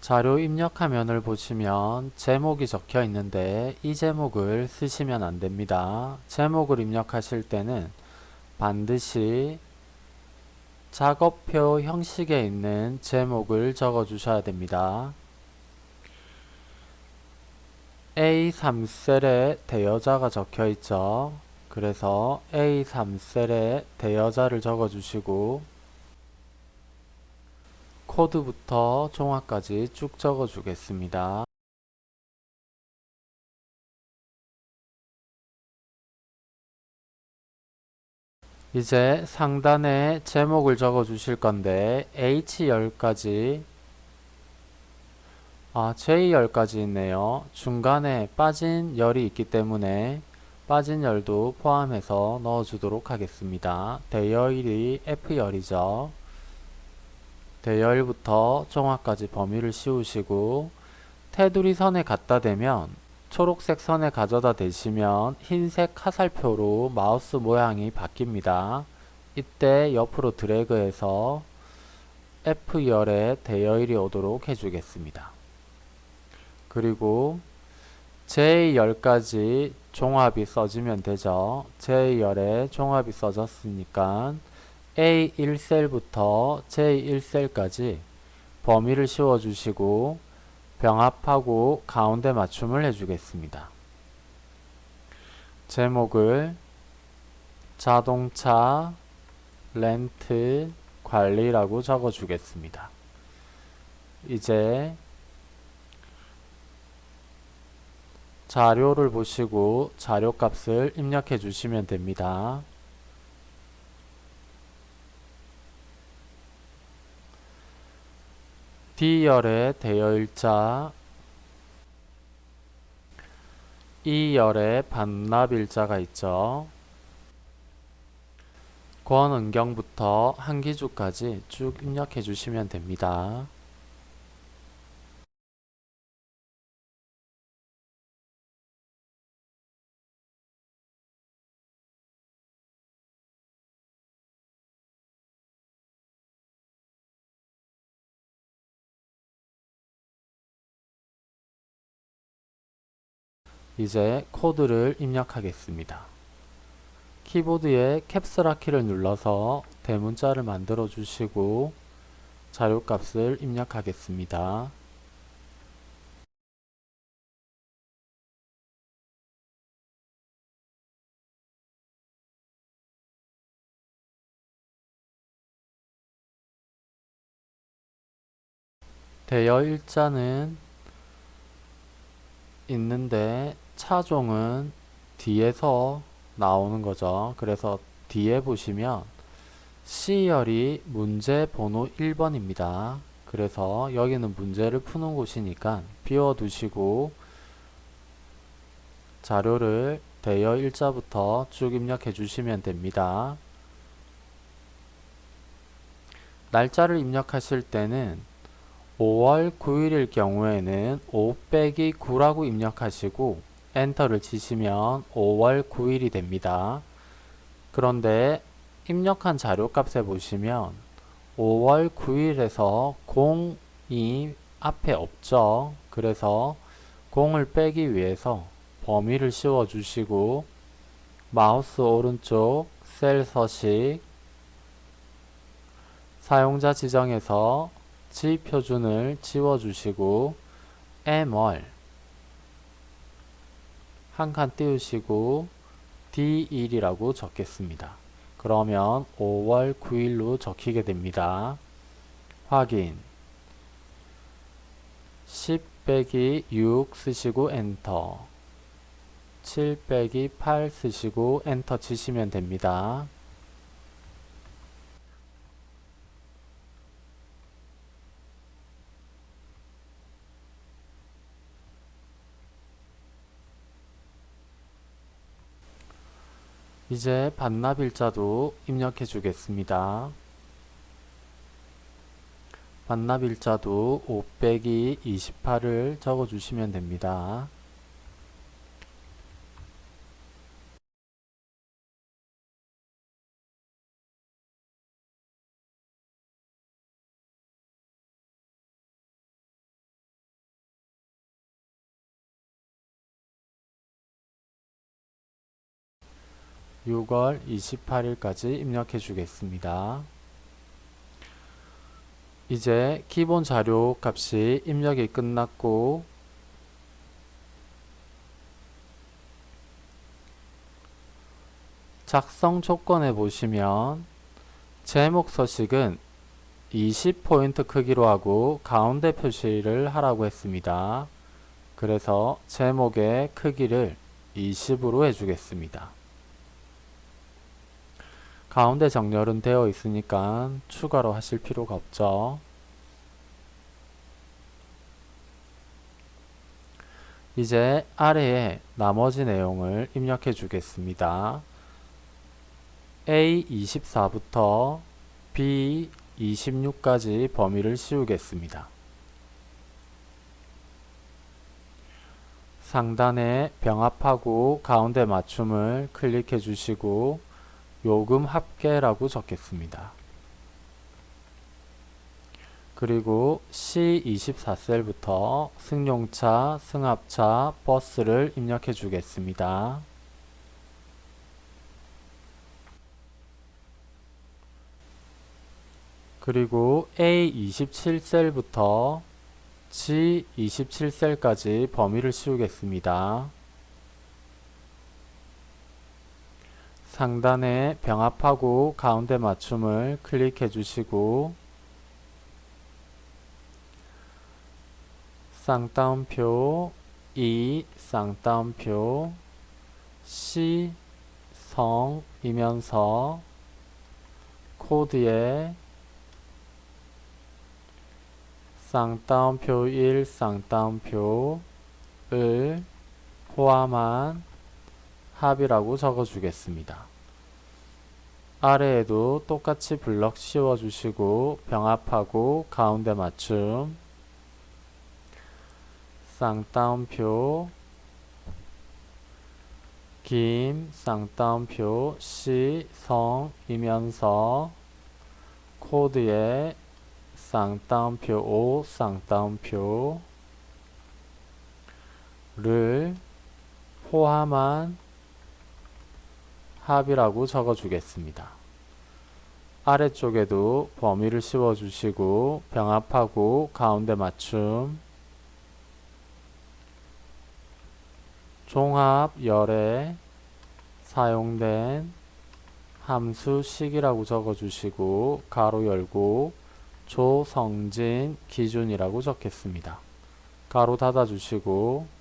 자료 입력 화면을 보시면 제목이 적혀 있는데 이 제목을 쓰시면 안됩니다. 제목을 입력하실 때는 반드시 작업표 형식에 있는 제목을 적어 주셔야 됩니다. A3셀에 대여자가 적혀 있죠. 그래서 A3셀에 대여자를 적어 주시고 코드부터 종합까지 쭉 적어 주겠습니다. 이제 상단에 제목을 적어 주실 건데 H열까지 아 J열까지 있네요. 중간에 빠진 열이 있기 때문에 빠진 열도 포함해서 넣어 주도록 하겠습니다. 대열이 F열이죠. 대열부터 종합까지 범위를 씌우시고 테두리 선에 갖다 대면 초록색 선에 가져다 대시면 흰색 화살표로 마우스 모양이 바뀝니다. 이때 옆으로 드래그해서 F열에 대여일이 오도록 해주겠습니다. 그리고 J열까지 종합이 써지면 되죠. J열에 종합이 써졌으니까 A1셀부터 J1셀까지 범위를 씌워주시고 병합하고 가운데 맞춤을 해주겠습니다. 제목을 자동차 렌트 관리라고 적어주겠습니다. 이제 자료를 보시고 자료값을 입력해 주시면 됩니다. D열에 대여일자 E열에 반납일자가 있죠. 권은경부터 한기주까지 쭉 입력해 주시면 됩니다. 이제 코드를 입력하겠습니다. 키보드에 캡슐화 키를 눌러서 대문자를 만들어 주시고 자료값을 입력하겠습니다. 대여 일자는 있는데 차종은 뒤에서 나오는 거죠. 그래서 뒤에 보시면 C열이 문제 번호 1번입니다. 그래서 여기는 문제를 푸는 곳이니까 비워두시고 자료를 대여 일자부터 쭉 입력해 주시면 됩니다. 날짜를 입력하실 때는 5월 9일일 경우에는 5 빼기 9라고 입력하시고 엔터를 치시면 5월 9일이 됩니다. 그런데 입력한 자료값에 보시면 5월 9일에서 0이 앞에 없죠. 그래서 0을 빼기 위해서 범위를 씌워 주시고 마우스 오른쪽 셀 서식 사용자 지정에서 지표준을 지워 주시고 m월 한 칸 띄우시고 D1이라고 적겠습니다. 그러면 5월 9일로 적히게 됩니다. 확인 10 빼기 6 쓰시고 엔터 7 빼기 8 쓰시고 엔터 치시면 됩니다. 이제 반납일자도 입력해 주겠습니다. 반납일자도 5 빼기 28을 적어 주시면 됩니다. 6월 28일까지 입력해 주겠습니다. 이제 기본 자료 값이 입력이 끝났고 작성 조건에 보시면 제목 서식은 20포인트 크기로 하고 가운데 표시를 하라고 했습니다. 그래서 제목의 크기를 20으로 해주겠습니다. 가운데 정렬은 되어 있으니까 추가로 하실 필요가 없죠. 이제 아래에 나머지 내용을 입력해 주겠습니다. A24부터 B26까지 범위를 씌우겠습니다. 상단에 병합하고 가운데 맞춤을 클릭해 주시고 요금 합계라고 적겠습니다. 그리고 C24셀부터 승용차, 승합차, 버스를 입력해 주겠습니다. 그리고 A27셀부터 G27셀까지 범위를 씌우겠습니다. 상단에 병합하고 가운데 맞춤을 클릭해 주시고 쌍따옴표 2 쌍따옴표 C 성이면서 코드에 쌍따옴표 1 쌍따옴표를 포함한 합이라고 적어주겠습니다. 아래에도 똑같이 블럭 씌워주시고 병합하고 가운데 맞춤 쌍따옴표 김 쌍따옴표 시 성 이면서 코드에 쌍따옴표 5 쌍따옴표 를 포함한 합이라고 적어주겠습니다. 아래쪽에도 범위를 씌워주시고 병합하고 가운데 맞춤 종합 열에 사용된 함수식이라고 적어주시고 가로 열고 조성진 기준이라고 적겠습니다. 가로 닫아주시고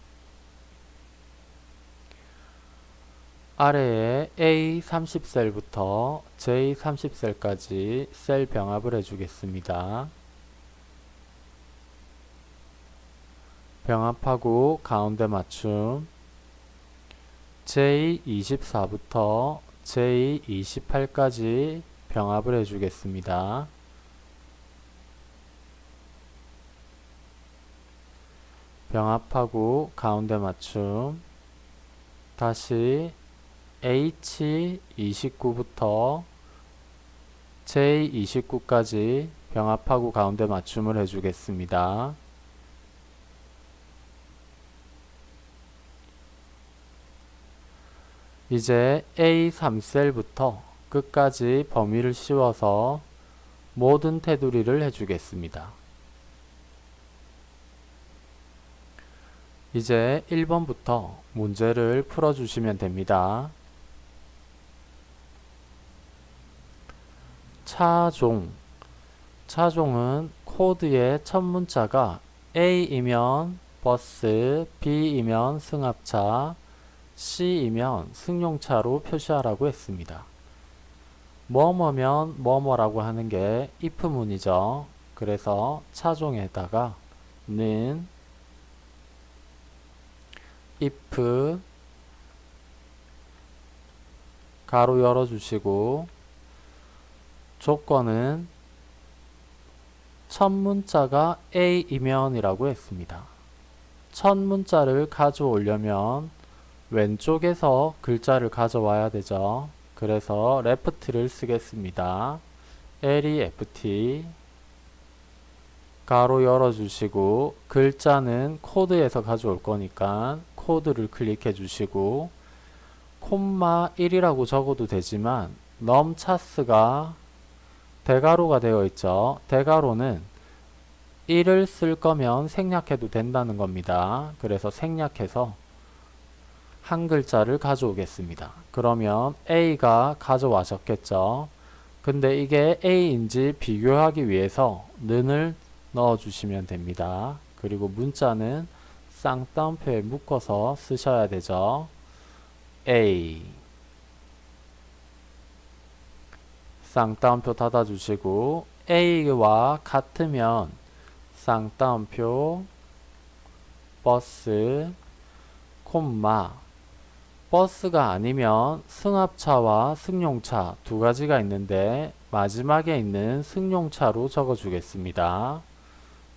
아래에 A30셀부터 J30셀까지 셀 병합을 해주겠습니다. 병합하고 가운데 맞춤 J24부터 J28까지 병합을 해주겠습니다. 병합하고 가운데 맞춤 다시 H29부터 J29까지 병합하고 가운데 맞춤을 해주겠습니다. 이제 A3셀부터 끝까지 범위를 씌워서 모든 테두리를 해주겠습니다. 이제 1번부터 문제를 풀어주시면 됩니다. 차종 차종은 코드의 첫 문자가 A이면 버스, B이면 승합차, C이면 승용차로 표시하라고 했습니다. 뭐뭐면 뭐뭐라고 하는 게 if문이죠. 그래서 차종에다가 는 if 가로 열어주시고 조건은 첫 문자가 A이면 이라고 했습니다. 첫 문자를 가져오려면 왼쪽에서 글자를 가져와야 되죠. 그래서 left를 쓰겠습니다. L이 FT 가로 열어주시고 글자는 코드에서 가져올 거니까 코드를 클릭해 주시고 콤마 1이라고 적어도 되지만 넘차스가 대가로가 되어 있죠. 대가로는 1을 쓸 거면 생략해도 된다는 겁니다. 그래서 생략해서 한 글자를 가져오겠습니다. 그러면 A가 가져와셨겠죠. 근데 이게 A인지 비교하기 위해서 는을 넣어주시면 됩니다. 그리고 문자는 쌍따옴표에 묶어서 쓰셔야 되죠. A 쌍따옴표 닫아주시고 A와 같으면 쌍따옴표 버스 콤마 버스가 아니면 승합차와 승용차 두 가지가 있는데 마지막에 있는 승용차로 적어주겠습니다.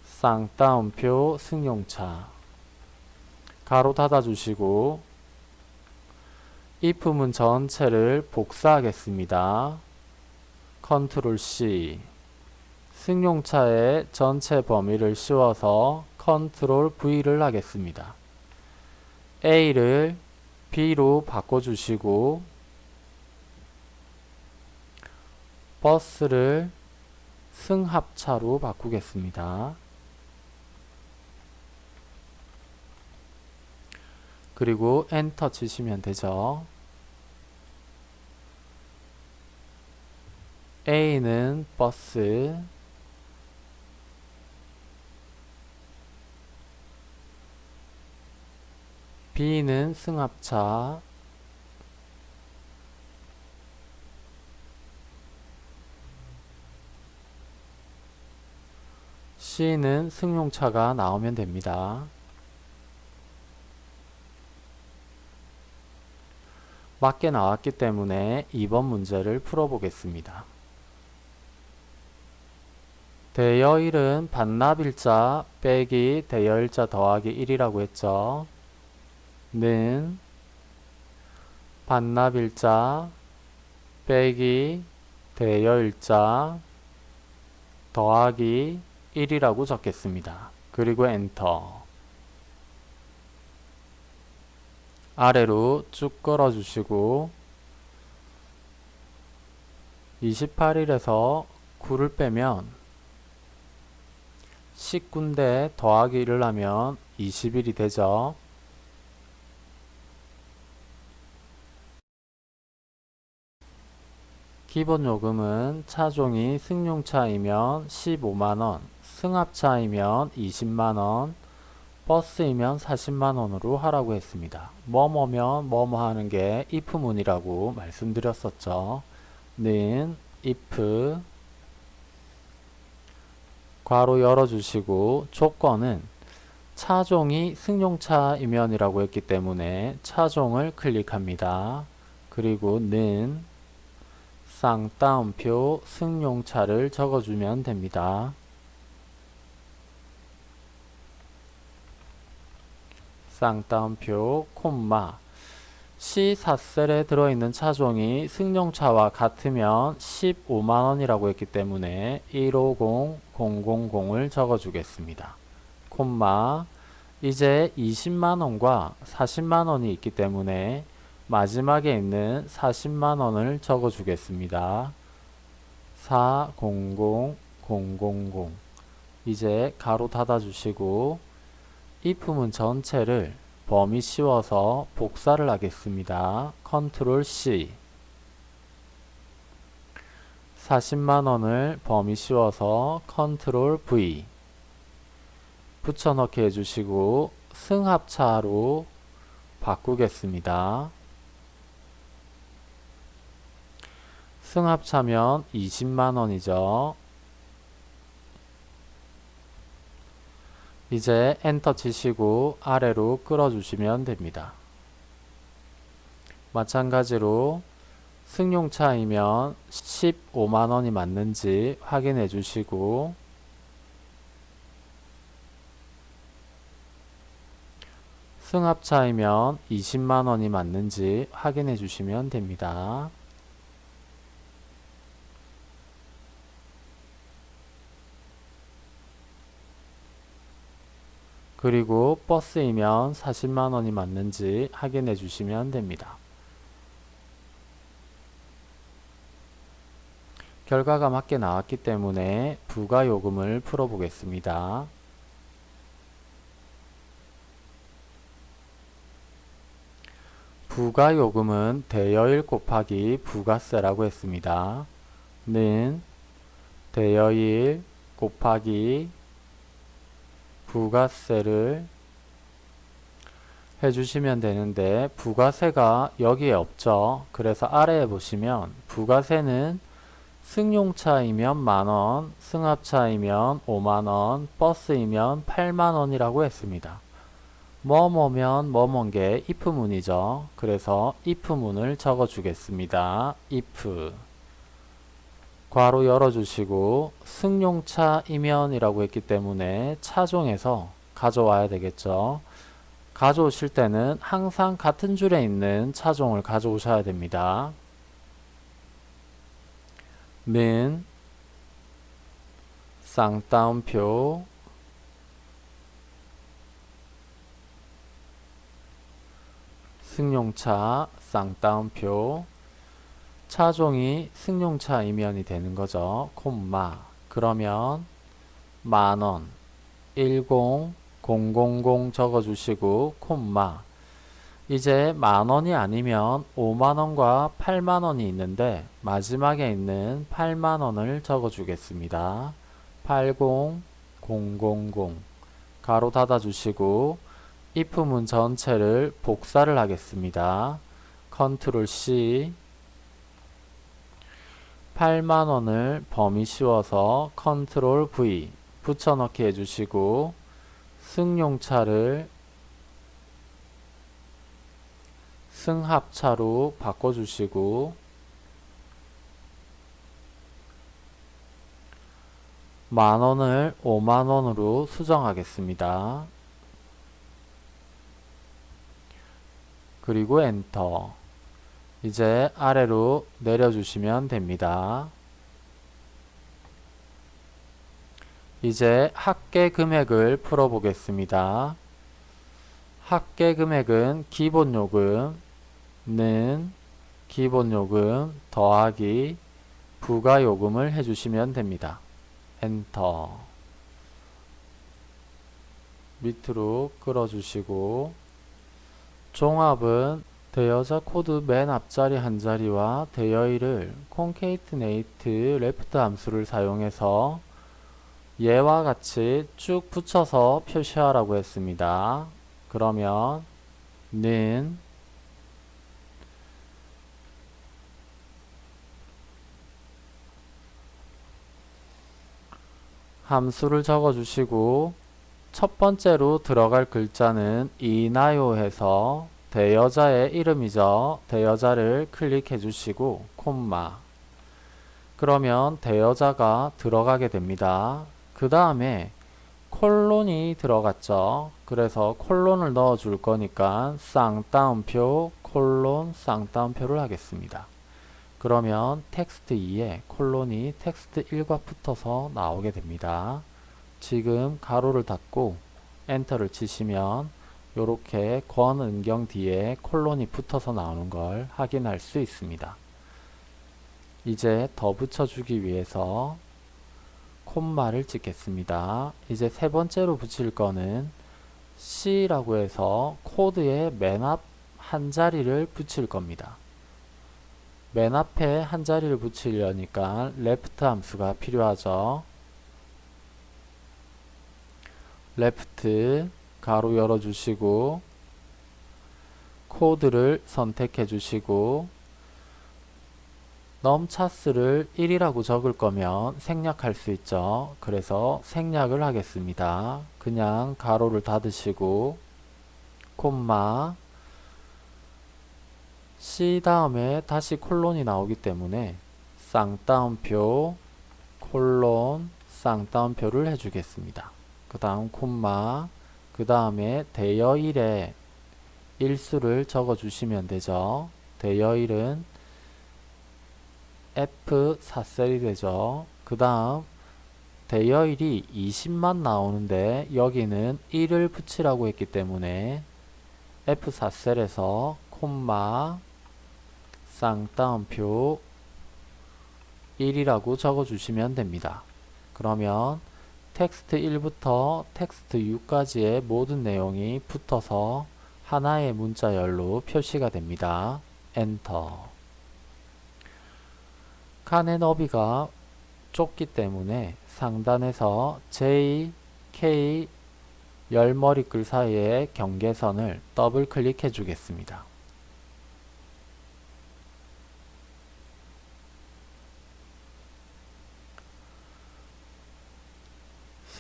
쌍따옴표 승용차 괄호 닫아주시고 if문 전체를 복사하겠습니다. 컨트롤 C 승용차의 전체 범위를 씌워서 컨트롤 V를 하겠습니다. A를 B로 바꿔주시고 버스를 승합차로 바꾸겠습니다. 그리고 엔터 치시면 되죠. A는 버스 B는 승합차 C는 승용차가 나오면 됩니다. 맞게 나왔기 때문에 2번 문제를 풀어보겠습니다. 대여일은 반납일자 빼기 대여일자 더하기 1이라고 했죠. 는 반납일자 빼기 대여일자 더하기 1이라고 적겠습니다. 그리고 엔터 아래로 쭉 끌어주시고 28일에서 9를 빼면 19인데 더하기 1을 하면 20일이 되죠. 기본 요금은 차종이 승용차이면 15만원, 승합차이면 20만원, 버스이면 40만원으로 하라고 했습니다. 뭐뭐면 뭐뭐 하는 게 if문이라고 말씀드렸었죠. 는 if 괄호 열어주시고 조건은 차종이 승용차이면이라고 했기 때문에 차종을 클릭합니다. 그리고 는 쌍따옴표 승용차를 적어주면 됩니다. 쌍따옴표 콤마 C4셀에 들어있는 차종이 승용차와 같으면 15만원이라고 했기 때문에 150000을 적어주겠습니다. 콤마 이제 20만원과 40만원이 있기 때문에 마지막에 있는 40만원을 적어주겠습니다. 400000 이제 괄호 닫아주시고 if문 전체를 범위 씌워서 복사를 하겠습니다. 컨트롤 C 40만원을 범위 씌워서 컨트롤 V 붙여넣기 해주시고 승합차로 바꾸겠습니다. 승합차면 20만원이죠. 이제 엔터 치시고 아래로 끌어주시면 됩니다. 마찬가지로 승용차이면 15만원이 맞는지 확인해 주시고 승합차이면 20만원이 맞는지 확인해 주시면 됩니다. 그리고 버스이면 40만원이 맞는지 확인해 주시면 됩니다. 결과가 맞게 나왔기 때문에 부가요금을 풀어보겠습니다. 부가요금은 대여일 곱하기 부가세라고 했습니다. 는 대여일 곱하기 부가세를 해주시면 되는데 부가세가 여기에 없죠. 그래서 아래에 보시면 부가세는 승용차이면 만원, 승합차이면 5만원, 버스이면 8만원이라고 했습니다. 뭐뭐면 뭐뭔 게 if문이죠. 그래서 if문을 적어 주겠습니다. if 괄호 열어주시고 승용차 이면이라고 했기 때문에 차종에서 가져와야 되겠죠. 가져오실 때는 항상 같은 줄에 있는 차종을 가져오셔야 됩니다. 는 쌍따옴표 승용차 쌍따옴표 차종이 승용차 이면이 되는 거죠. 콤마 그러면 만원 10 000 적어주시고 콤마 이제 만원이 아니면 5만원과 8만원이 있는데 마지막에 있는 8만원을 적어주겠습니다. 80000 괄호 닫아주시고 if문 전체를 복사를 하겠습니다. 컨트롤 C 8만원을 범위 씌워서 컨트롤 V 붙여넣기 해주시고 승용차를 승합차로 바꿔주시고 만원을 5만원으로 수정하겠습니다. 그리고 엔터 이제 아래로 내려주시면 됩니다. 이제 합계 금액을 풀어보겠습니다. 합계 금액은 기본요금은 기본요금 더하기 부가요금을 해주시면 됩니다. 엔터 밑으로 끌어주시고 종합은 대여자 코드 맨 앞자리 한 자리와 대여일을 concatenate left 함수를 사용해서 예와 같이 쭉 붙여서 표시하라고 했습니다. 그러면 는 함수를 적어주시고 첫 번째로 들어갈 글자는 이나요 해서 대여자의 이름이죠. 대여자를 클릭해 주시고 콤마 그러면 대여자가 들어가게 됩니다. 그 다음에 콜론이 들어갔죠. 그래서 콜론을 넣어 줄 거니까 쌍따옴표 콜론 쌍따옴표를 하겠습니다. 그러면 텍스트 2에 콜론이 텍스트 1과 붙어서 나오게 됩니다. 지금 괄호를 닫고 엔터를 치시면 이렇게 권은경 뒤에 콜론이 붙어서 나오는 걸 확인할 수 있습니다. 이제 더 붙여주기 위해서 콤마를 찍겠습니다. 이제 세 번째로 붙일 거는 C라고 해서 코드의 맨 앞 한 자리를 붙일 겁니다. 맨 앞에 한 자리를 붙이려니까 left 함수가 필요하죠. left 가로 열어주시고 코드를 선택해 주시고 넘차스를 1이라고 적을 거면 생략할 수 있죠. 그래서 생략을 하겠습니다. 그냥 가로를 닫으시고 콤마 C 다음에 다시 콜론이 나오기 때문에 쌍따옴표 콜론 쌍따옴표를 해주겠습니다. 그 다음 콤마 그 다음에 대여일에 일수를 적어 주시면 되죠. 대여일은 F4셀이 되죠. 그 다음 대여일이 20만 나오는데 여기는 1을 붙이라고 했기 때문에 F4셀에서 콤마 쌍따옴표 1이라고 적어주시면 됩니다. 그러면 텍스트 1부터 텍스트 6까지의 모든 내용이 붙어서 하나의 문자열로 표시가 됩니다. 엔터 칸의 너비가 좁기 때문에 상단에서 J, K 열머리글 사이의 경계선을 더블 클릭해 주겠습니다.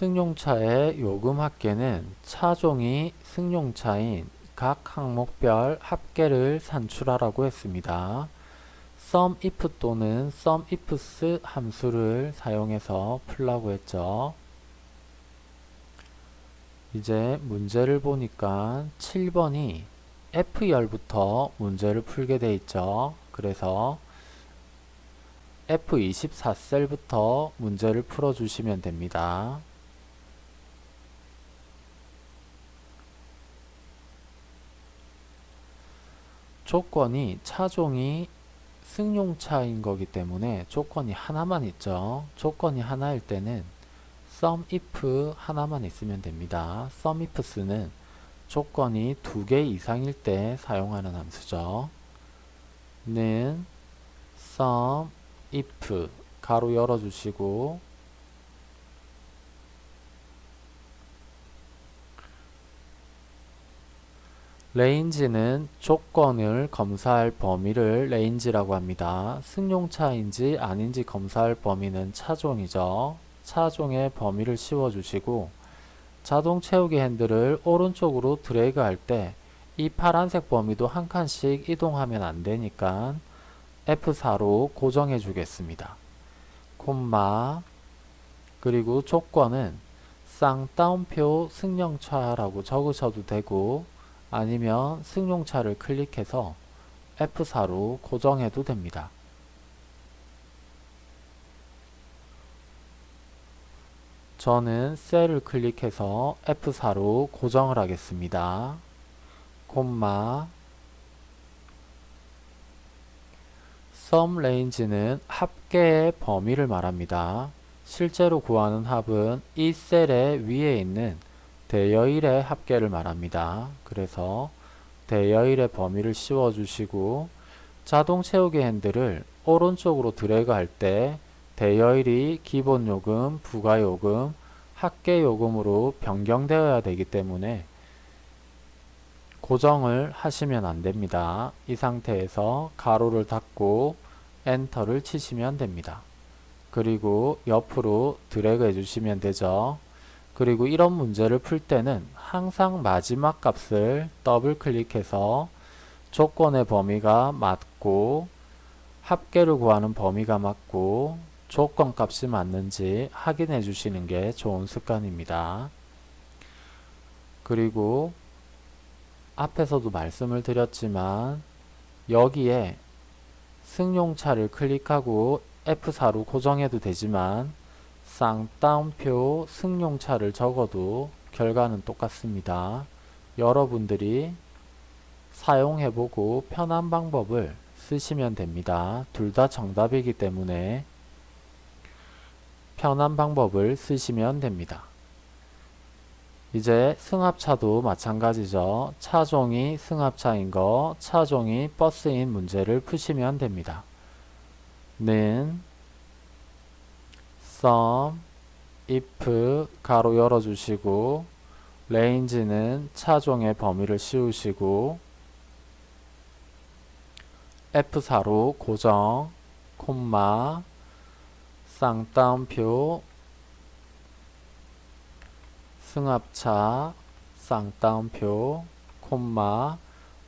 승용차의 요금 합계는 차종이 승용차인 각 항목별 합계를 산출하라고 했습니다. SUMIF 또는 SUMIFS 함수를 사용해서 풀라고 했죠. 이제 문제를 보니까 7번이 F열부터 문제를 풀게 돼 있죠. 그래서 F24셀부터 문제를 풀어주시면 됩니다. 조건이 차종이 승용차인 거기 때문에 조건이 하나만 있죠. 조건이 하나일 때는 SUMIF 하나만 있으면 됩니다. SUMIFS는 조건이 두 개 이상일 때 사용하는 함수죠. 는 SUMIF 괄호 열어주시고 range는 조건을 검사할 범위를 range라고 합니다. 승용차인지 아닌지 검사할 범위는 차종이죠. 차종의 범위를 씌워주시고 자동 채우기 핸들을 오른쪽으로 드래그 할 때 이 파란색 범위도 한 칸씩 이동하면 안 되니까 F4로 고정해 주겠습니다. 콤마 그리고 조건은 쌍따옴표 승용차라고 적으셔도 되고 아니면 승용차를 클릭해서 F4로 고정해도 됩니다. 저는 셀을 클릭해서 F4로 고정을 하겠습니다. 콤마 sum range는 합계의 범위를 말합니다. 실제로 구하는 합은 이 셀의 위에 있는 대여일의 합계를 말합니다. 그래서 대여일의 범위를 씌워주시고 자동 채우기 핸들을 오른쪽으로 드래그 할 때 대여일이 기본요금, 부가요금, 합계요금으로 변경되어야 되기 때문에 고정을 하시면 안됩니다. 이 상태에서 괄호를 닫고 엔터를 치시면 됩니다. 그리고 옆으로 드래그 해주시면 되죠. 그리고 이런 문제를 풀 때는 항상 마지막 값을 더블 클릭해서 조건의 범위가 맞고 합계를 구하는 범위가 맞고 조건 값이 맞는지 확인해 주시는 게 좋은 습관입니다. 그리고 앞에서도 말씀을 드렸지만 여기에 승용차를 클릭하고 F4로 고정해도 되지만 쌍따옴표 승용차를 적어도 결과는 똑같습니다. 여러분들이 사용해보고 편한 방법을 쓰시면 됩니다. 둘 다 정답이기 때문에 편한 방법을 쓰시면 됩니다. 이제 승합차도 마찬가지죠. 차종이 승합차인 거, 차종이 버스인 문제를 푸시면 됩니다. 는 sum if 가로 열어주시고 range는 차종의 범위를 씌우시고 F4로 고정 콤마 쌍따옴표 승합차 쌍따옴표 콤마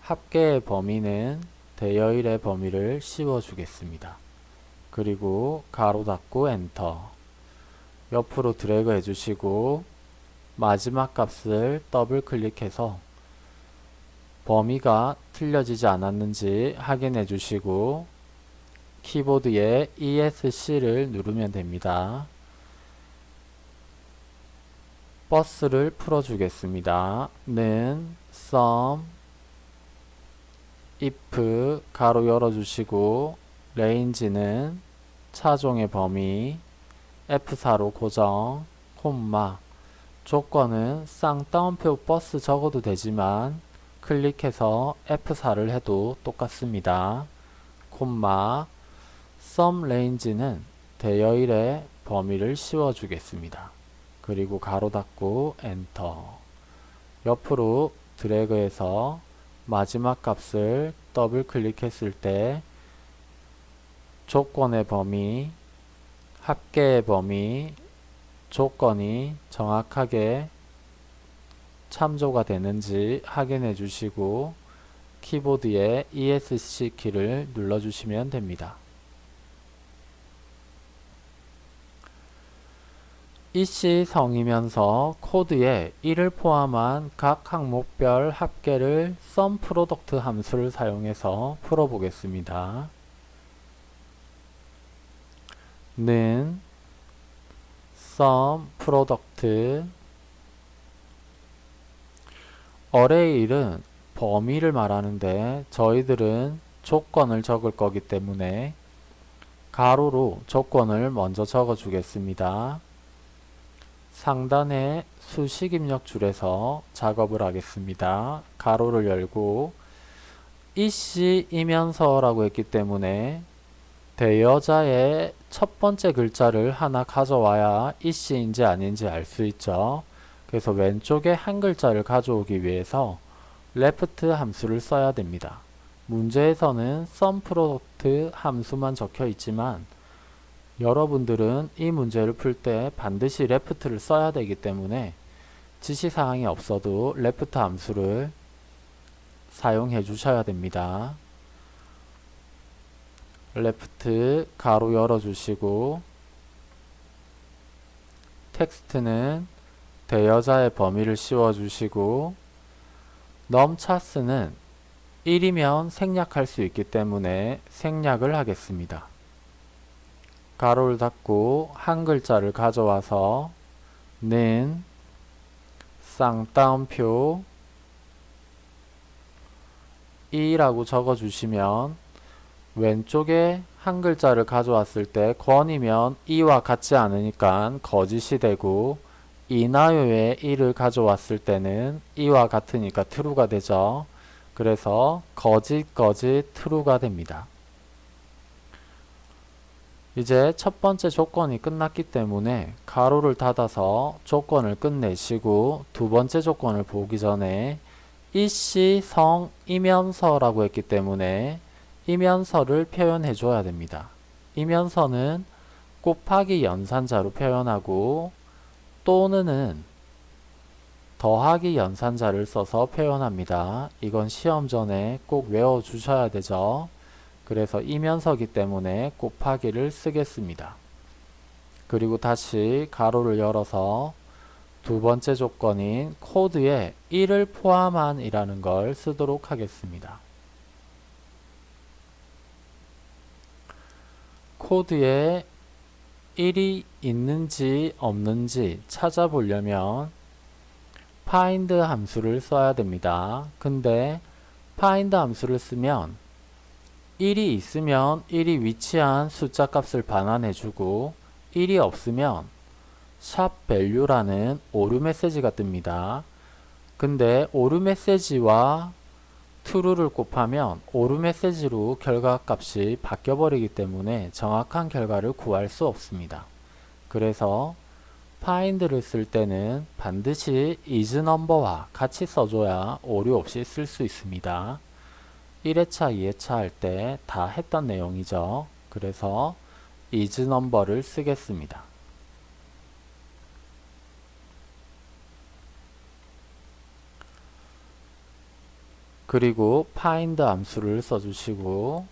합계의 범위는 대여일의 범위를 씌워 주겠습니다. 그리고 가로 닫고 엔터 옆으로 드래그 해주시고 마지막 값을 더블 클릭해서 범위가 틀려지지 않았는지 확인해 주시고 키보드에 ESC를 누르면 됩니다. 버스를 풀어주겠습니다. 는 sum if 가로 열어주시고 range는 차종의 범위 F4로 고정 콤마 조건은 쌍따옴표 버스 적어도 되지만 클릭해서 F4를 해도 똑같습니다. 콤마 sum range는 대여일의 범위를 씌워주겠습니다. 그리고 가로 닫고 엔터 옆으로 드래그해서 마지막 값을 더블 클릭했을 때 조건의 범위, 합계의 범위, 조건이 정확하게 참조가 되는지 확인해 주시고 키보드에 ESC 키를 눌러 주시면 됩니다. 이씨 성이면서 코드에 1을 포함한 각 항목별 합계를 SUMPRODUCT 함수를 사용해서 풀어보겠습니다. 는 SUMPRODUCT 어레이 1은 범위를 말하는데 저희들은 조건을 적을 거기 때문에 가로로 조건을 먼저 적어 주겠습니다. 상단의 수식 입력 줄에서 작업을 하겠습니다. 가로를 열고 이씨이면서라고 했기 때문에 대여자의 첫 번째 글자를 하나 가져와야 이씨인지 아닌지 알 수 있죠. 그래서 왼쪽에 한 글자를 가져오기 위해서 left 함수를 써야 됩니다. 문제에서는 SUMPRODUCT 함수만 적혀 있지만 여러분들은 이 문제를 풀 때 반드시 left를 써야 되기 때문에 지시사항이 없어도 left 함수를 사용해 주셔야 됩니다. Left 가로 열어 주시고 텍스트는 대여자의 범위를 씌워 주시고 넘차스는 1이면 생략할 수 있기 때문에 생략을 하겠습니다. 가로를 닫고 한 글자를 가져와서 는 쌍따옴표 2라고 적어주시면 왼쪽에 한 글자를 가져왔을 때 권이면 2와 같지 않으니까 거짓이 되고 이나요에 1을 가져왔을 때는 2와 같으니까 true가 되죠. 그래서 거짓 거짓 true가 됩니다. 이제 첫 번째 조건이 끝났기 때문에 가로를 닫아서 조건을 끝내시고 두 번째 조건을 보기 전에 이씨 성 이면서라고 했기 때문에 이면서를 표현해 줘야 됩니다. 이면서는 곱하기 연산자로 표현하고 또는은 더하기 연산자를 써서 표현합니다. 이건 시험 전에 꼭 외워 주셔야 되죠. 그래서 이면서기 때문에 곱하기를 쓰겠습니다. 그리고 다시 가로를 열어서 두 번째 조건인 코드에 1을 포함한 이라는 걸 쓰도록 하겠습니다. 코드에 1이 있는지 없는지 찾아보려면 find 함수를 써야 됩니다. 근데 find 함수를 쓰면 1이 있으면 1이 위치한 숫자 값을 반환해주고 1이 없으면 샵 value라는 오류 메시지가 뜹니다. 근데 오류 메시지와 true를 곱하면 오류 메시지로 결과값이 바뀌어버리기 때문에 정확한 결과를 구할 수 없습니다. 그래서 find를 쓸 때는 반드시 isNumber와 같이 써줘야 오류 없이 쓸 수 있습니다. 1회차, 2회차 할 때 다 했던 내용이죠. 그래서 isNumber를 쓰겠습니다. 그리고 find 함수를 써주시고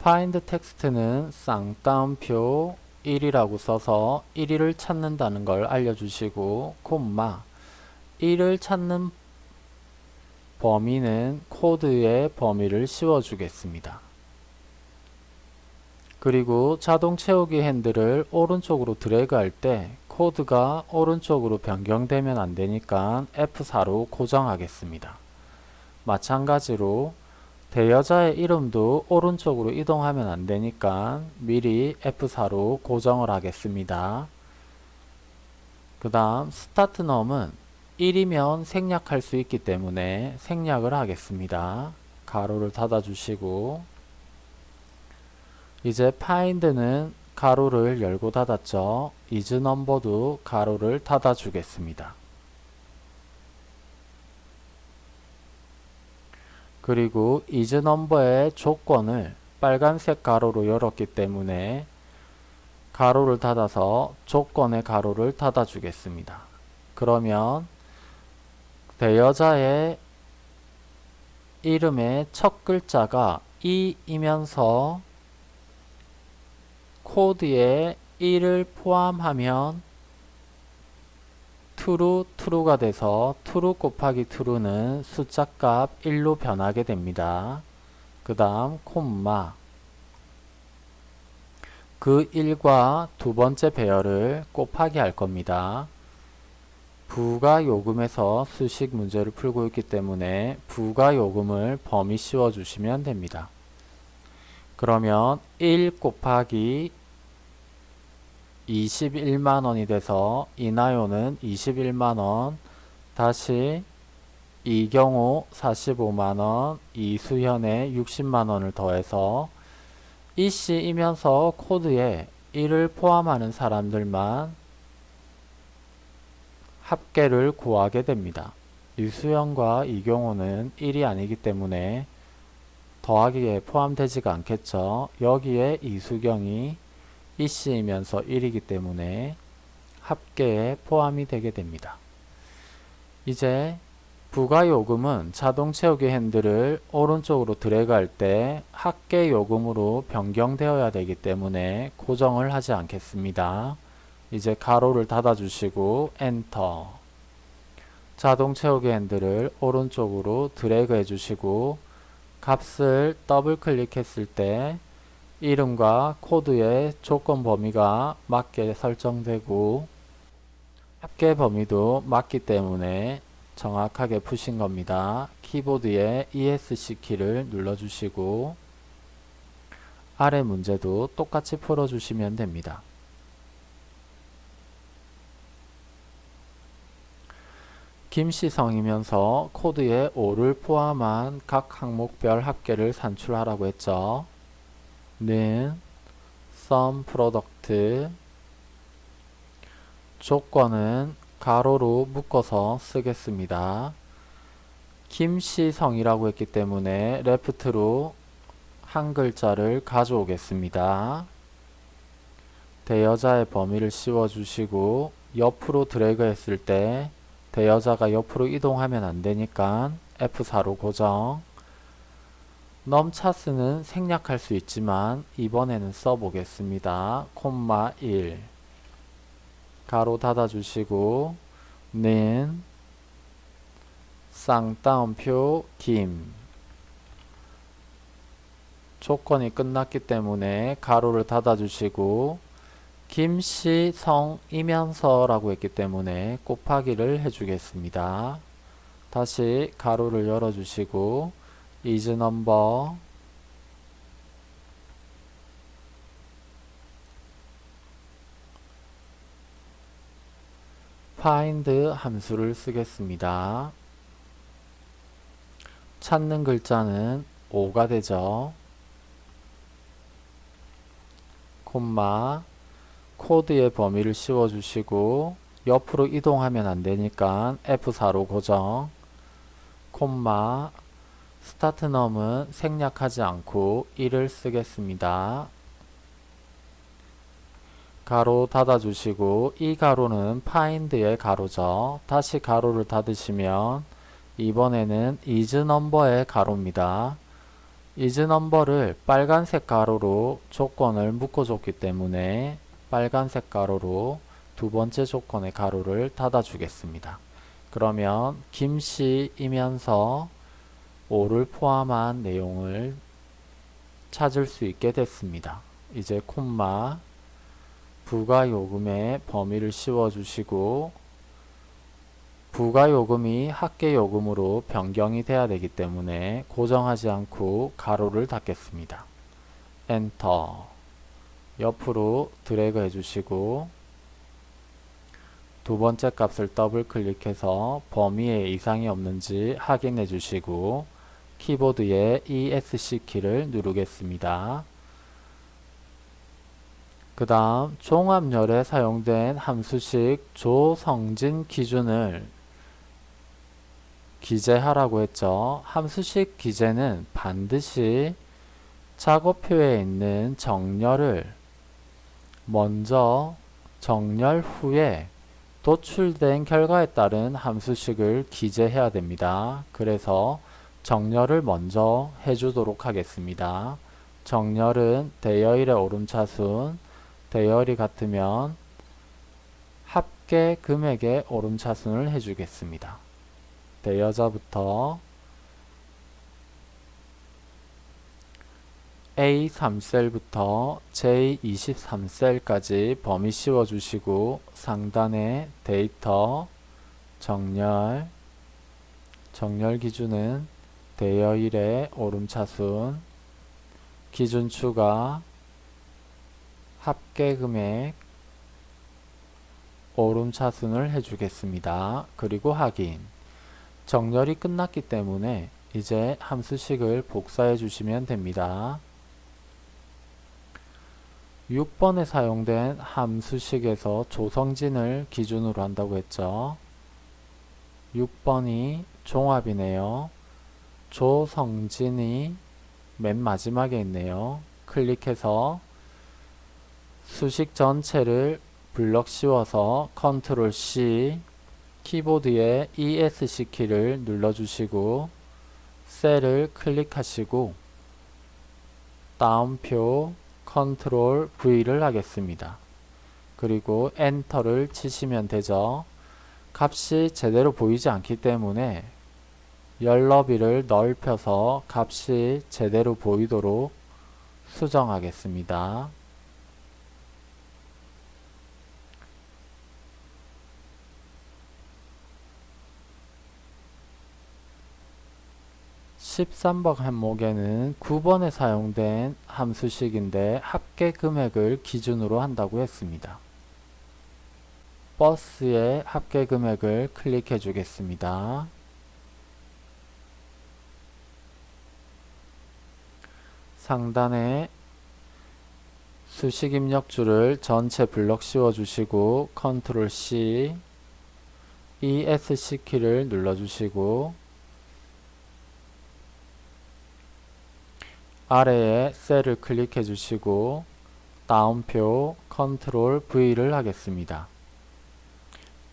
find 텍스트는 쌍따옴표 1이라고 써서 1위를 찾는다는 걸 알려주시고 콤마 1을 찾는 범위는 코드의 범위를 씌워주겠습니다. 그리고 자동 채우기 핸들을 오른쪽으로 드래그 할 때 코드가 오른쪽으로 변경되면 안되니까 F4로 고정하겠습니다. 마찬가지로 대여자의 이름도 오른쪽으로 이동하면 안 되니까 미리 F4로 고정을 하겠습니다. 그 다음 스타트 넘은 1이면 생략할 수 있기 때문에 생략을 하겠습니다. 가로를 닫아주시고 이제 find는 가로를 열고 닫았죠. is number도 가로를 닫아 주겠습니다. 그리고 is number의 조건을 빨간색 가로로 열었기 때문에 가로를 닫아서 조건의 가로를 닫아 주겠습니다. 그러면 대여자의 이름의 첫 글자가 이이면서 코드에 1을 포함하면 true, true가 돼서 true 곱하기 true는 숫자 값 1로 변하게 됩니다. 그 다음 콤마 그 1과 두 번째 배열을 곱하기 할 겁니다. 부가 요금에서 수식 문제를 풀고 있기 때문에 부가 요금을 범위 씌워 주시면 됩니다. 그러면 1 곱하기 21만원이 돼서 이나요는 21만원 다시 이경우 45만원 이수현의 60만원을 더해서 이씨이면서 코드에 1을 포함하는 사람들만 합계를 구하게 됩니다. 유수현과 이경호는 1이 아니기 때문에 더하기에 포함되지가 않겠죠. 여기에 이수경이 이씨이면서 1이기 때문에 합계에 포함이 되게 됩니다. 이제 부가요금은 자동 채우기 핸들을 오른쪽으로 드래그할 때 합계 요금으로 변경되어야 되기 때문에 고정을 하지 않겠습니다. 이제 괄호를 닫아주시고 엔터 자동 채우기 핸들을 오른쪽으로 드래그 해주시고 값을 더블 클릭했을 때 이름과 코드의 조건 범위가 맞게 설정되고 합계 범위도 맞기 때문에 정확하게 푸신 겁니다. 키보드에 ESC 키를 눌러주시고 아래 문제도 똑같이 풀어주시면 됩니다. 김씨성이면서 코드에 5를 포함한 각 항목별 합계를 산출하라고 했죠. 는 sum product 조건은 가로로 묶어서 쓰겠습니다. 김씨성이라고 했기 때문에 레프트로 한 글자를 가져오겠습니다. 대여자의 범위를 씌워주시고 옆으로 드래그 했을 때 대여자가 옆으로 이동하면 안되니까 F4로 고정 넘차스는 생략할 수 있지만 이번에는 써보겠습니다. 콤마 1 가로 닫아주시고 는 쌍따옴표 김 조건이 끝났기 때문에 가로를 닫아주시고 김씨 성이면서 라고 했기 때문에 곱하기를 해주겠습니다. 다시 가로를 열어주시고 is number find 함수를 쓰겠습니다. 찾는 글자는 5가 되죠. 콤마 코드의 범위를 씌워주시고 옆으로 이동하면 안되니까 F4로 고정 콤마 스타트 넘은 생략하지 않고 1을 쓰겠습니다. 가로 닫아주시고 이 가로는 find의 가로죠. 다시 가로를 닫으시면 이번에는 is number의 가로입니다. is number를 빨간색 가로로 조건을 묶어줬기 때문에 빨간색 가로로 두 번째 조건의 가로를 닫아주겠습니다. 그러면 김씨이면서 5를 포함한 내용을 찾을 수 있게 됐습니다. 이제 콤마 부가요금의 범위를 씌워주시고 부가요금이 합계요금으로 변경이 돼야 되기 때문에 고정하지 않고 가로를 닫겠습니다. 엔터 옆으로 드래그 해주시고 두 번째 값을 더블 클릭해서 범위에 이상이 없는지 확인해 주시고 키보드의 ESC 키를 누르겠습니다. 그 다음 종합열에 사용된 함수식 조성진 기준을 기재하라고 했죠. 함수식 기재는 반드시 작업표에 있는 정렬을 먼저 정렬 후에 도출된 결과에 따른 함수식을 기재해야 됩니다. 그래서 정렬을 먼저 해주도록 하겠습니다. 정렬은 대여일의 오름차순, 대여일이 같으면 합계 금액의 오름차순을 해주겠습니다. 대여자부터 A3셀부터 J23셀까지 범위 씌워주시고 상단에 데이터, 정렬, 정렬 기준은 대여일의 오름차순, 기준 추가, 합계금액, 오름차순을 해주겠습니다. 그리고 확인. 정렬이 끝났기 때문에 이제 함수식을 복사해 주시면 됩니다. 6번에 사용된 함수식에서 조성진을 기준으로 한다고 했죠. 6번이 종합이네요. 조성진이 맨 마지막에 있네요. 클릭해서 수식 전체를 블럭 씌워서 컨트롤 C 키보드의 ESC 키를 눌러주시고 셀을 클릭하시고 다운표 컨트롤 V를 하겠습니다. 그리고 엔터를 치시면 되죠. 값이 제대로 보이지 않기 때문에 열너비를 넓혀서 값이 제대로 보이도록 수정하겠습니다. 13번 항목에는 9번에 사용된 함수식인데 합계 금액을 기준으로 한다고 했습니다. 버스의 합계 금액을 클릭해 주겠습니다. 상단에 수식 입력줄을 전체 블럭 씌워 주시고 컨트롤 C ESC 키를 눌러 주시고 아래에 셀을 클릭해 주시고 따옴표 컨트롤 V를 하겠습니다.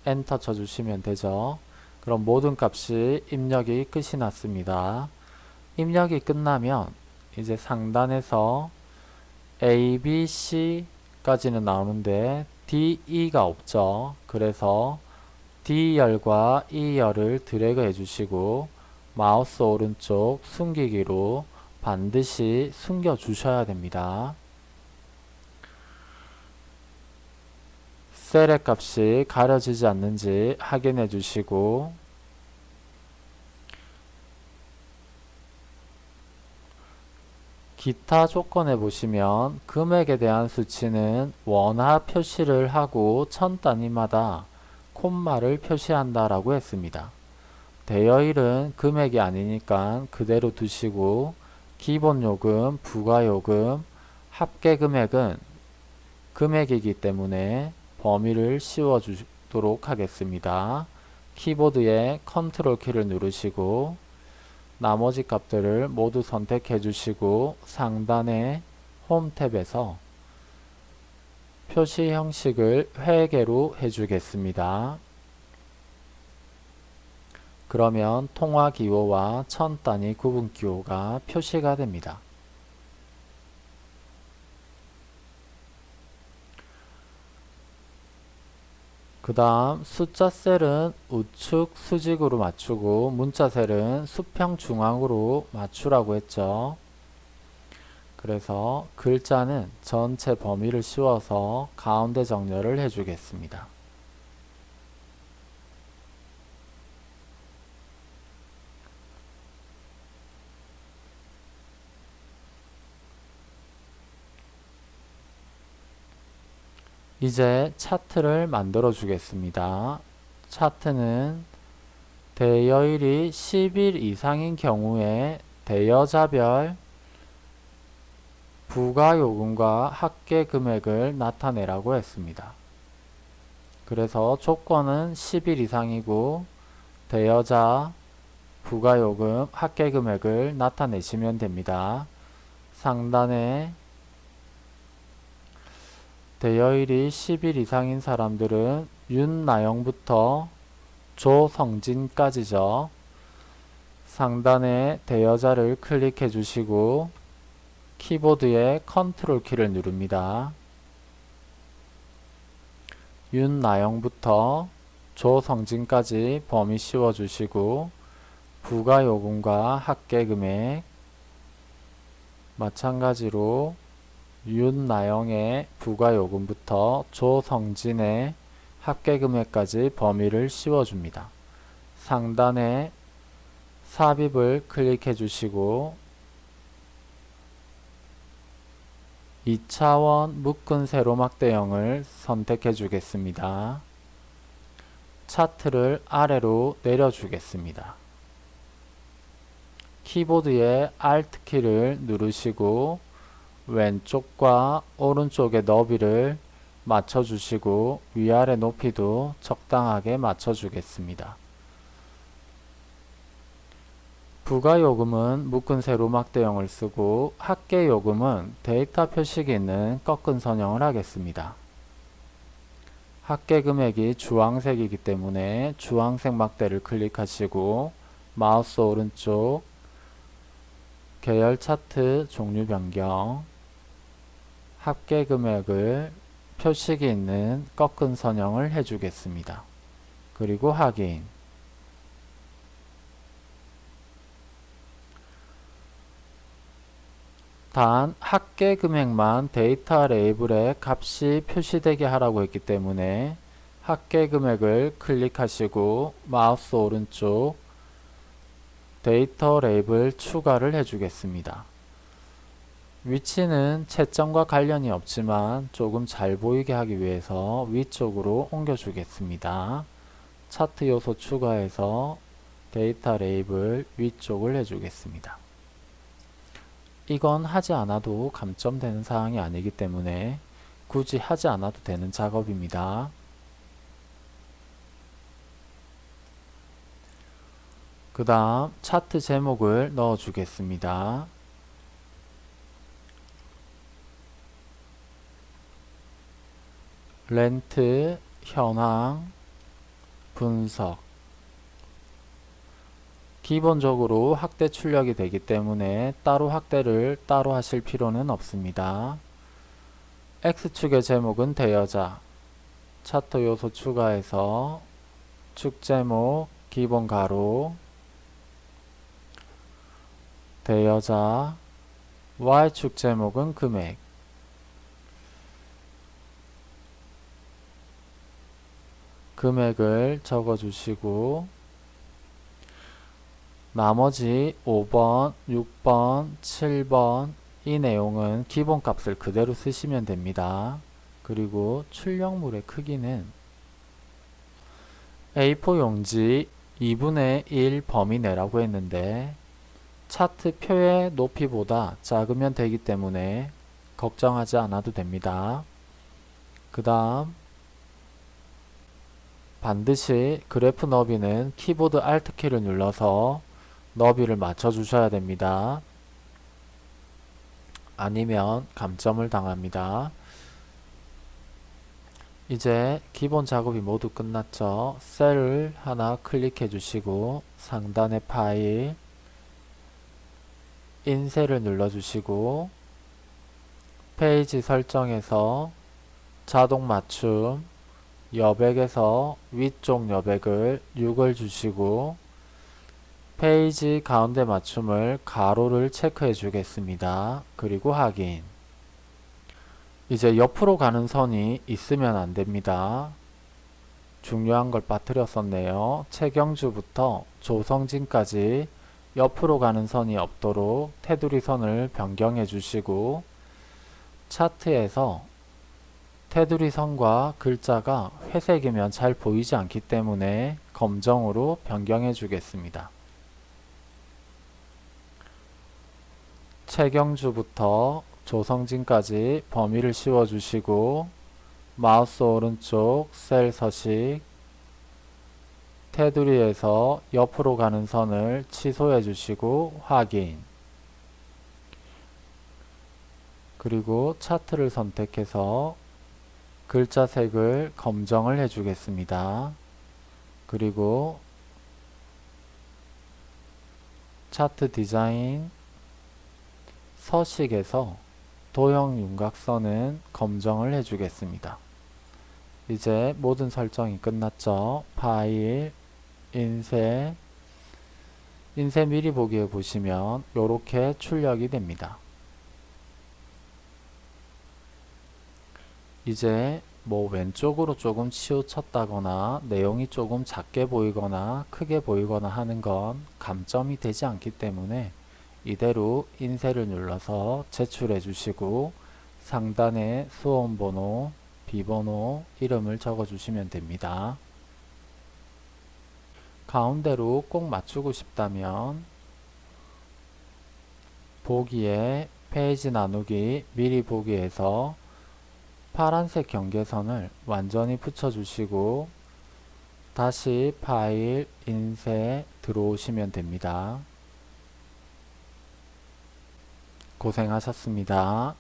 엔터 쳐주시면 되죠. 그럼 모든 값이 입력이 끝이 났습니다. 입력이 끝나면 이제 상단에서 A, B, C까지는 나오는데 D, E가 없죠. 그래서 D열과 E열을 드래그 해주시고 마우스 오른쪽 숨기기로 반드시 숨겨 주셔야 됩니다. 셀의 값이 가려지지 않는지 확인해 주시고 기타 조건에 보시면 금액에 대한 수치는 원화 표시를 하고 천 단위마다 콤마를 표시한다 라고 했습니다. 대여일은 금액이 아니니까 그대로 두시고 기본요금, 부가요금, 합계금액은 금액이기 때문에 범위를 씌워주도록 하겠습니다. 키보드에 컨트롤 키를 누르시고 나머지 값들을 모두 선택해 주시고 상단의 홈 탭에서 표시 형식을 회계로 해주겠습니다. 그러면 통화 기호와 천 단위 구분 기호가 표시가 됩니다. 그 다음 숫자 셀은 우측 수직으로 맞추고 문자 셀은 수평 중앙으로 맞추라고 했죠. 그래서 글자는 전체 범위를 씌워서 가운데 정렬을 해주겠습니다. 이제 차트를 만들어 주겠습니다. 차트는 대여일이 10일 이상인 경우에 대여자별 부가요금과 합계 금액을 나타내라고 했습니다. 그래서 조건은 10일 이상이고 대여자 부가요금 합계 금액을 나타내시면 됩니다. 상단에 대여일이 10일 이상인 사람들은 윤나영부터 조성진까지죠. 상단에 대여자를 클릭해 주시고 키보드에 컨트롤 키를 누릅니다. 윤나영부터 조성진까지 범위 씌워 주시고 부가요금과 합계금액 마찬가지로 윤나영의 부가요금부터 조성진의 합계금액까지 범위를 씌워줍니다. 상단에 삽입을 클릭해 주시고 2차원 묶은 세로막대형을 선택해 주겠습니다. 차트를 아래로 내려주겠습니다. 키보드의 Alt 키를 누르시고 왼쪽과 오른쪽의 너비를 맞춰주시고 위아래 높이도 적당하게 맞춰주겠습니다. 부가요금은 묶은 세로 막대형을 쓰고 합계요금은 데이터 표식이 있는 꺾은 선형을 하겠습니다. 합계 금액이 주황색이기 때문에 주황색 막대를 클릭하시고 마우스 오른쪽 계열 차트 종류 변경 합계 금액을 표식이 있는 꺾은 선형을 해주겠습니다. 그리고 확인 단 합계 금액만 데이터 레이블에 값이 표시되게 하라고 했기 때문에 합계 금액을 클릭하시고 마우스 오른쪽 데이터 레이블 추가를 해주겠습니다. 위치는 채점과 관련이 없지만 조금 잘 보이게 하기 위해서 위쪽으로 옮겨주겠습니다. 차트 요소 추가해서 데이터 레이블 위쪽을 해주겠습니다. 이건 하지 않아도 감점되는 사항이 아니기 때문에 굳이 하지 않아도 되는 작업입니다. 그 다음 차트 제목을 넣어 주겠습니다. 렌트, 현황, 분석. 기본적으로 확대 출력이 되기 때문에 따로 확대를 따로 하실 필요는 없습니다. X축의 제목은 대여자. 차트 요소 추가해서 축 제목 기본 가로. 대여자. Y축 제목은 금액 금액을 적어주시고 나머지 5번, 6번, 7번 이 내용은 기본값을 그대로 쓰시면 됩니다. 그리고 출력물의 크기는 A4 용지 2분의 1 범위 내라고 했는데 차트 표의 높이보다 작으면 되기 때문에 걱정하지 않아도 됩니다. 그 다음 반드시 그래프 너비는 키보드 Alt 키를 눌러서 너비를 맞춰 주셔야 됩니다. 아니면 감점을 당합니다. 이제 기본 작업이 모두 끝났죠. 셀을 하나 클릭해 주시고 상단의 파일 인쇄를 눌러 주시고 페이지 설정에서 자동 맞춤 여백에서 위쪽 여백을 6을 주시고 페이지 가운데 맞춤을 가로를 체크해 주겠습니다. 그리고 확인 이제 옆으로 가는 선이 있으면 안됩니다. 중요한 걸 빠뜨렸었네요. 최경주부터 조성진까지 옆으로 가는 선이 없도록 테두리 선을 변경해 주시고 차트에서 테두리 선과 글자가 회색이면 잘 보이지 않기 때문에 검정으로 변경해 주겠습니다. 최경주부터 조성진까지 범위를 씌워 주시고 마우스 오른쪽 셀 서식 테두리에서 옆으로 가는 선을 취소해 주시고 확인 그리고 차트를 선택해서 글자 색을 검정을 해주겠습니다. 그리고 차트 디자인 서식에서 도형 윤곽선은 검정을 해주겠습니다. 이제 모든 설정이 끝났죠. 파일, 인쇄, 인쇄 미리 보기에 보시면 이렇게 출력이 됩니다. 이제 뭐 왼쪽으로 조금 치우쳤다거나 내용이 조금 작게 보이거나 크게 보이거나 하는 건 감점이 되지 않기 때문에 이대로 인쇄를 눌러서 제출해 주시고 상단에 수험번호, 비번호, 이름을 적어 주시면 됩니다. 가운데로 꼭 맞추고 싶다면 보기에 페이지 나누기 미리 보기에서 파란색 경계선을 완전히 붙여주시고 다시 파일, 인쇄 들어오시면 됩니다. 고생하셨습니다.